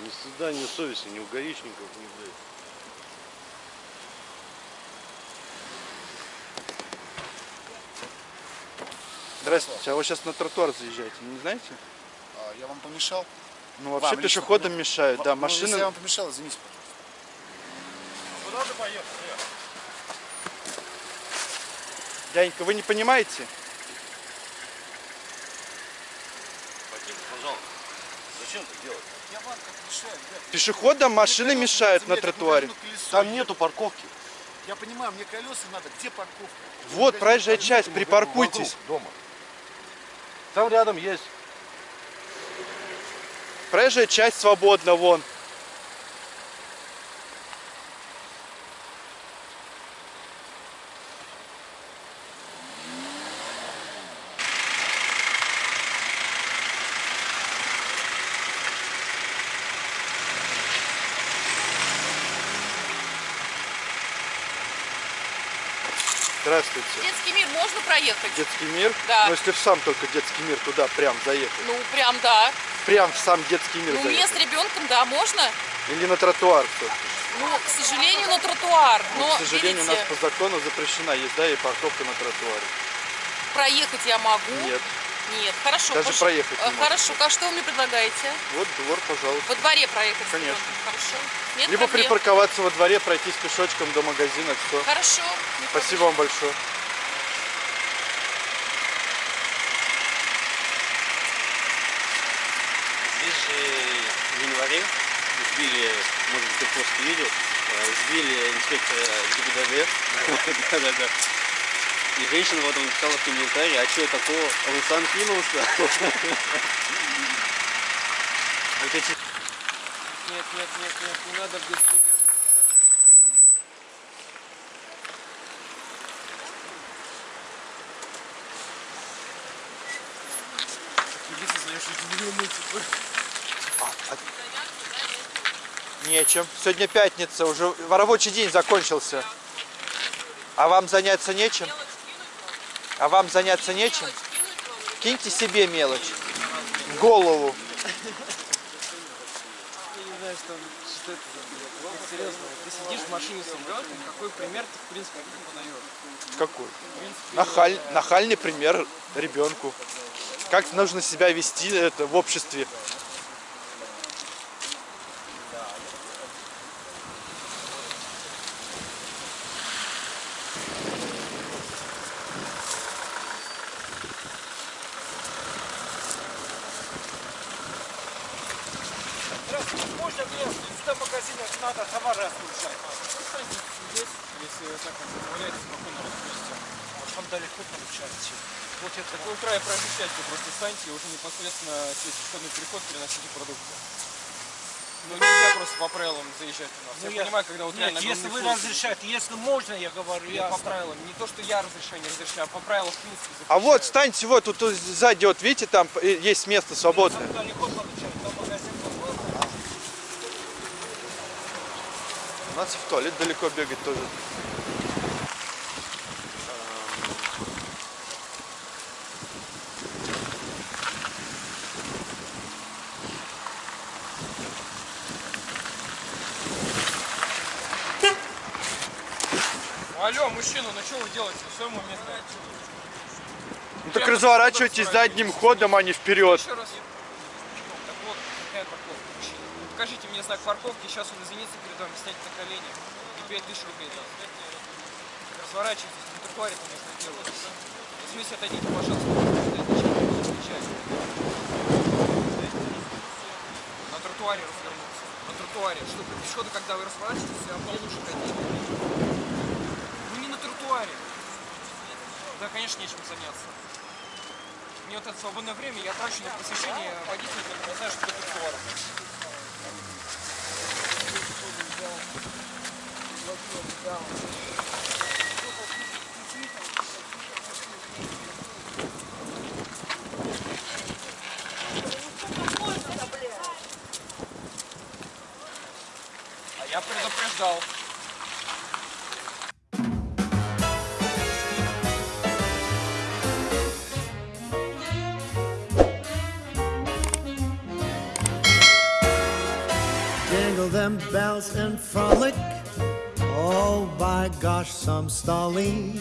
Ни стыда, ни совести, ни у гаишников, ни, блядь. Здравствуйте, а вы сейчас на тротуар заезжаете, не знаете? А, Я вам помешал? Ну вообще Вам лично пешеходам помешал? мешают, да, Ну, машины... Если я вам помешал, извините, пожалуйста. Куда ты поехал? Дяденька, вы не понимаете? Потише, пожалуйста. Зачем так делать? Я вам как мешаю, ребят. Пешеходам машины мешают на тротуаре. Там нету парковки. Я понимаю, мне колеса надо. Где парковка? Вот, проезжая часть, припаркуйтесь. Дома. Там рядом есть. Проезжая часть свободна, вон. Здравствуйте. Детский мир можно проехать? Детский мир? Да. Ну, если в сам только детский мир туда прям заехать. Ну, прям да. Прям в сам детский мир Ну, заехать. мест с ребенком, да, можно. Или на тротуар все Ну, к сожалению, на тротуар. Но, К сожалению, у видите, нас по закону запрещена езда и парковка на тротуаре. проехать я могу. Нет. Нет, хорошо. Даже пош- проехать не э. Хорошо, а что вы мне предлагаете? Вот двор, пожалуйста. Во дворе проехать? Конечно. ребенком? Хорошо. Нет Либо проблем. припарковаться во дворе, пройтись пешочком до магазина, все. Хорошо. не Спасибо вам большое. Здесь же в январе сбили, может быть, ты пост видел, э, сбили инспектора ГИБДД. Да-да-да. И женщина потом написала в комментарии, а что такого, Руслан кинулся. Нет, нет, нет, нет, не надо не умыть. Нечем. Сегодня пятница, уже рабочий день закончился. А вам заняться нечем? А вам заняться нечем? Киньте себе мелочь. В голову. Ты сидишь в машине с ребенком, какой пример ты, в принципе, подаешь? Какой? Нахаль, нахальный пример ребенку. Как нужно себя вести это в обществе. Здравствуйте, можно мне до магазина надо товары отгружать? Здесь, если вы так вот позволяете, спокойно распустите. А там далеко получается. Вот это такой край проезжайте, просто станьте и уже непосредственно через пешеходный переход переносите продукты. Ну нельзя просто по правилам заезжать у нас. Ну, я, понимаю, когда вот Нет, реально если вы разрешаете, если можно, я говорю, Я я по правилам. Не то, что я разрешаю, не разрешаю, а по правилам в принципе А вот, запрещаю. встаньте вот, тут, тут сзади, вот видите, там э, есть место свободное. Там далеко получается, там магазин какой-то. У нас в туалет далеко бегать тоже. Алло, мужчина, ну что вы делаете? Все ему место. Ну так разворачивайтесь задним ходом, а не вперед. Еще раз. Так вот, какая парковка, мужчина? Ну, Покажите мне знак парковки, сейчас он извинится перед вами, снять на колени. И 5000 рублей даст. Разворачивайтесь, на тротуаре там место делается. В смысле, отойдите, пожалуйста. На тротуаре развернуться. На тротуаре. Чтобы пешеходы, когда вы разворачиваетесь, себя получше ходить. Ну не на тротуаре. Да, конечно, нечем заняться. Мне вот это свободное время я трачу на посещение которые не знают, что такое тротуар. А я предупреждал. Them bells and frolic. Oh, by gosh, some stolly.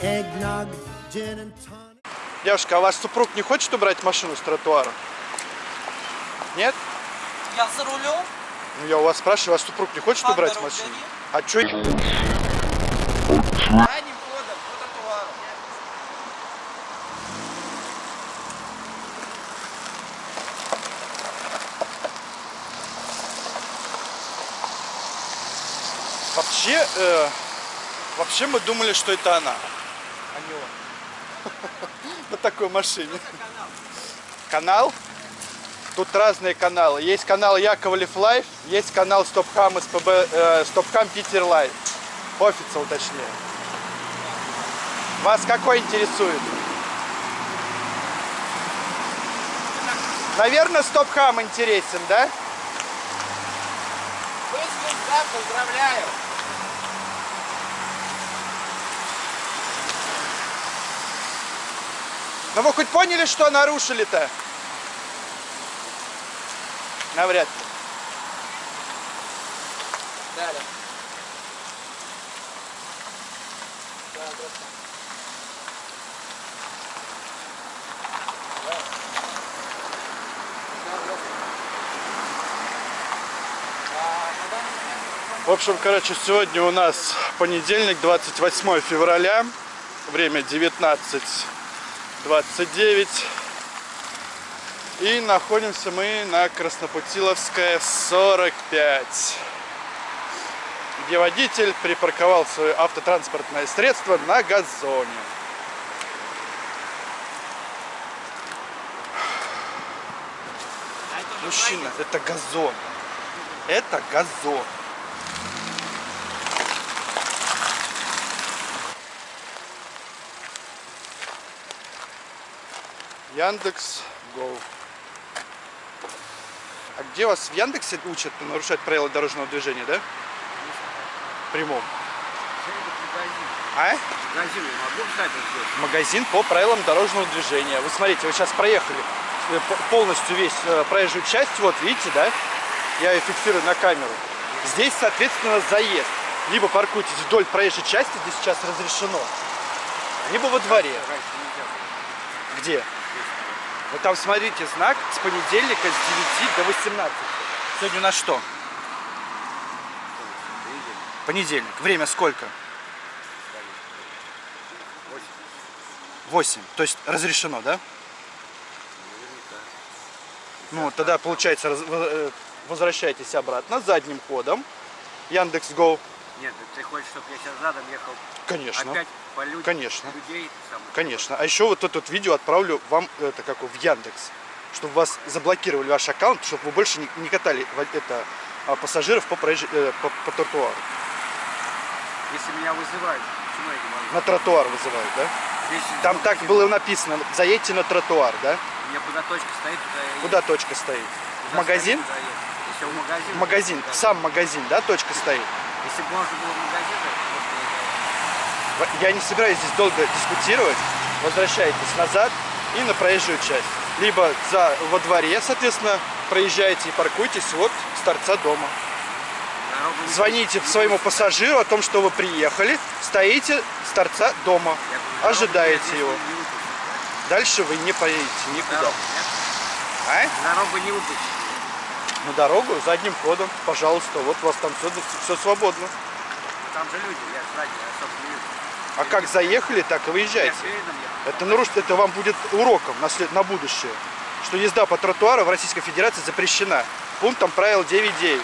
Eggnog, gin and tonic. Девушка, а ваш супруг не хочет убрать машину с тротуара? Нет? Я за рулем. Ну, я у вас спрашиваю, ваш супруг не хочет Пан убрать машину? А чё? Задним ходом по тротуару. Вообще, э, вообще мы думали, что это она, а не он. На такой машине. Канал? Тут разные каналы. Есть канал Яковлев Live, есть канал Стопхам СПБ, э, Стопхам Питер Live. Official точнее. Вас какой интересует? Наверное, Стопхам интересен, да? Поздравляю. Но вы хоть поняли, что нарушили-то? Навряд ли. Далее. В общем, короче, сегодня у нас понедельник, 28 февраля. Время 19.29. И находимся мы на Краснопутиловская 45. Где водитель припарковал свое автотранспортное средство на газоне. Мужчина, это газон. Это газон. Яндекс Go. А где вас в Яндексе учат нарушать правила дорожного движения, да? Прямом. А? Магазин, могу здесь? Магазин по правилам дорожного движения. Вы смотрите, вы сейчас проехали э, полностью весь э, проезжую часть, вот видите, да? Я ее фиксирую на камеру. Здесь, соответственно, заезд. Либо паркуйтесь вдоль проезжей части, где сейчас разрешено, либо во дворе. Где? Вот там смотрите знак с понедельника с 9 до 18. Сегодня у нас что? Понедельник. Время сколько? 8. То есть разрешено, да? Ну, тогда, получается, э, возвращайтесь обратно задним ходом. Яндекс Go. Нет, ты хочешь, чтобы я сейчас задом ехал Конечно. опять по людям, Конечно. людей? самое. Конечно. А еще вот это вот видео отправлю вам это как в Яндекс, чтобы вас заблокировали ваш аккаунт, чтобы вы больше не, не катали это а, пассажиров по, проезж- э, по, по тротуару. Если меня вызывают, почему я не могу? На тротуар вызывают, да? Здесь Там ну, так было написано, заедьте на тротуар, да? Меня куда точка стоит, туда я еду. Куда точка стоит? В Куда магазин? стоит. Если в магазин. В магазин, сам магазин, да, точка стоит? Если бы можно было в магазин, то просто Я не собираюсь здесь долго дискутировать. Возвращайтесь назад и на проезжую часть. Либо за, во дворе, соответственно, проезжаете и паркуйтесь вот с торца дома. Звоните своему пассажиру о том, что вы приехали, стоите с торца дома, ожидаете его. Дальше вы не поедете никуда. А? Дорогу не выпустят. На дорогу задним ходом, пожалуйста, вот у вас там все, все свободно. Там же люди, я сзади, я, собственно, вижу. А как заехали, так и выезжайте. Это, наруш... это вам будет уроком на, след- на будущее, что езда по тротуару в Российской Федерации запрещена. Пунктом правил 9.9.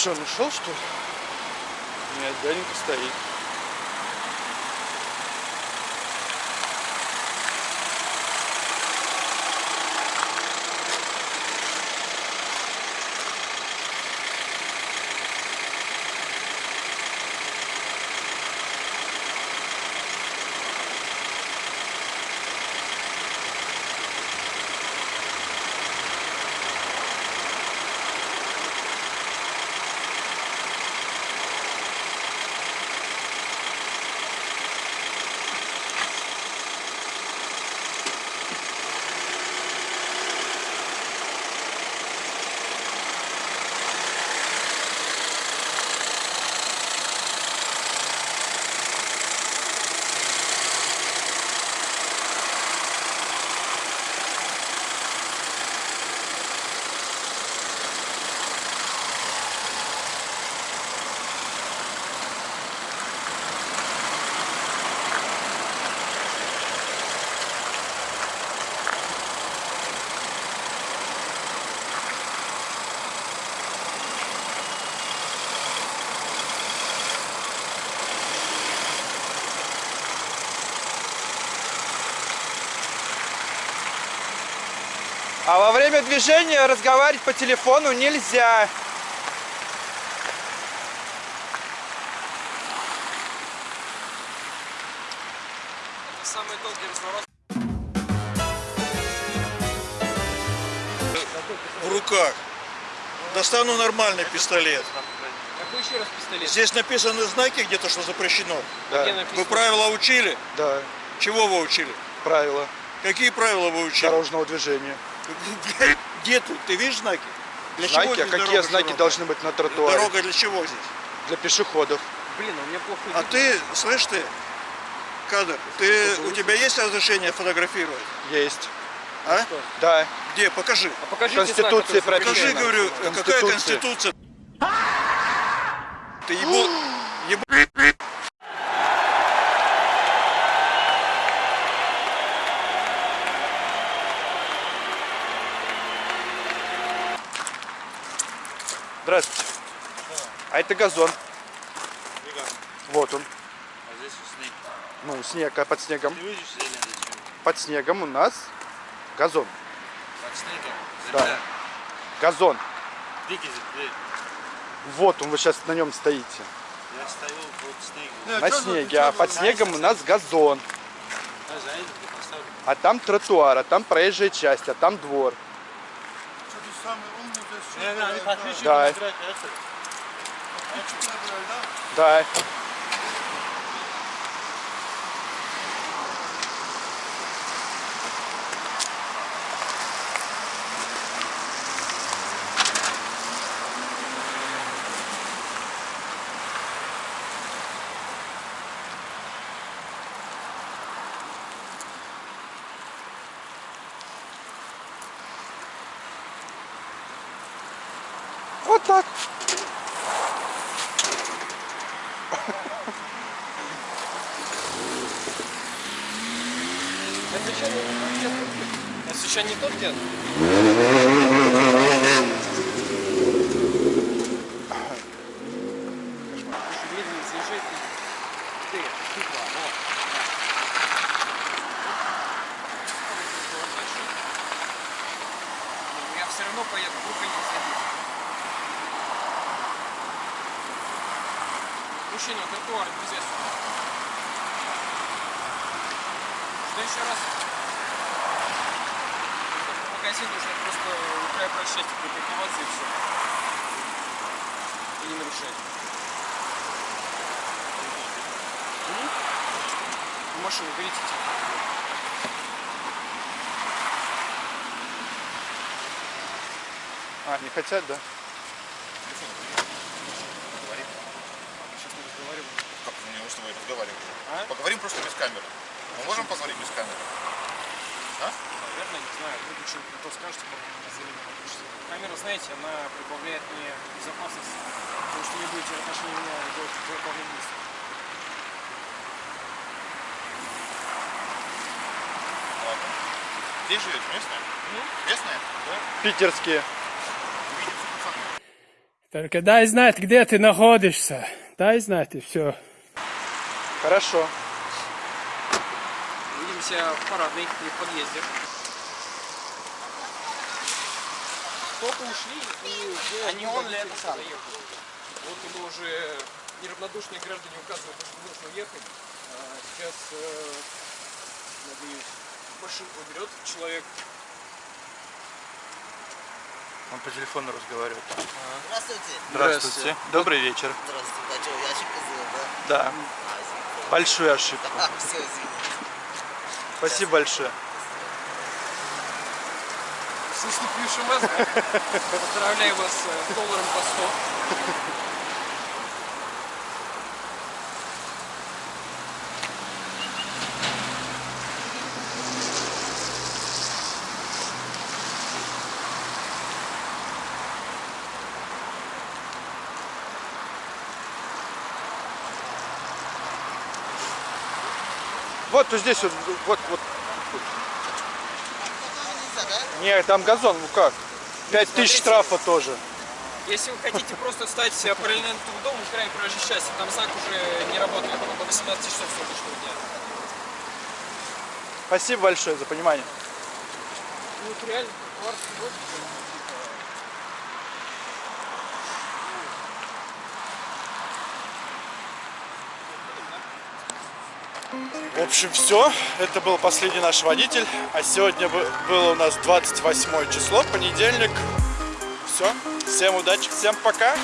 что, он ушел, что ли? Нет, дяденька стоит. А во время движения разговаривать по телефону нельзя. Самый долгий разворот. В руках. Достану нормальный пистолет. Какой еще раз пистолет? Здесь написаны знаки где-то, что запрещено. Да? Вы правила учили? да, Чего вы учили? правила Какие правила вы учили? дорожного движения. Где тут? Ты видишь знаки? Для Знаки, а здесь какие знаки широкая? должны быть на тротуаре? Дорога для чего здесь? Для пешеходов. Блин, у меня плохо А видно. ты, слышь ты, кадр, ты, у тебя есть разрешение фотографировать? Есть. А? Да. Где? Покажи. А Конституции знак, который прописано. Покажи, говорю, какая Конституция. конституция? Ты ебу... ебу... Здравствуйте. Газон. Вот он. А здесь снег. Ну, снег, а под снегом? Ты видишь зелень зачем? Под снегом у нас газон. Под снегом. Да. Земля. Газон. Дикий зелень. Вот он, вы сейчас на нем стоите. Я стою под снегом. На снеге, а под снегом у нас газон. А ты там тротуар, а там проезжая часть, а там двор. Да. Да. Вот так. Это еще не тот дед. Это еще не тот дед. Медленно съезжай ты. Ты, тупо, вот. Ну, Я все равно поеду, группа не садись. Мужчина, тротуар, нельзя сюда. В следующий раз в магазин нужно просто у края прощать, припарковаться и все. И не нарушать. В машину берите типа. А, не хотят, да? Сейчас мы разговариваем. Как не что мы разговариваем? А? Поговорим просто без камеры. Мы можем поговорить без камеры? Наверное, не знаю, выключу, то скажете, как заявление выключите. Камера, знаете, она прибавляет мне безопасность, потому что не будете в отношении меня делать выполнение действий. Ладно. Где живете? Местные? Местные? Да. Питерские. Только дай знать, где ты находишься. Дай знать и все. Хорошо. Увидимся в парадной или в подъезде. Только ушли и они он ли это сам? Вот ему уже неравнодушные граждане указывают, что нужно ехать. А сейчас, э, надеюсь, машинку берет человек. Он по телефону разговаривает. Здравствуйте. Здравствуйте. Добрый вечер. Здравствуйте. А что, я ошибка сделал, да? Да. А. Большую ошибку. А, все, извините. Спасибо большое. С наступившим вас. Поздравляю вас с долларом по 100. Вот вот здесь вот, вот, вот. Не, там газон, ну как? Пять тысяч штрафа тоже. Если вы хотите просто стать параллельно этому дому, в крайне проезжей части, там знак уже не работает до 18 часов сегодняшнего дня. Спасибо большое за понимание. Ну, вот реально, В общем, все. Это был последний наш водитель. А сегодня бы- было у нас 28 число, понедельник. Все. Всем удачи, всем пока.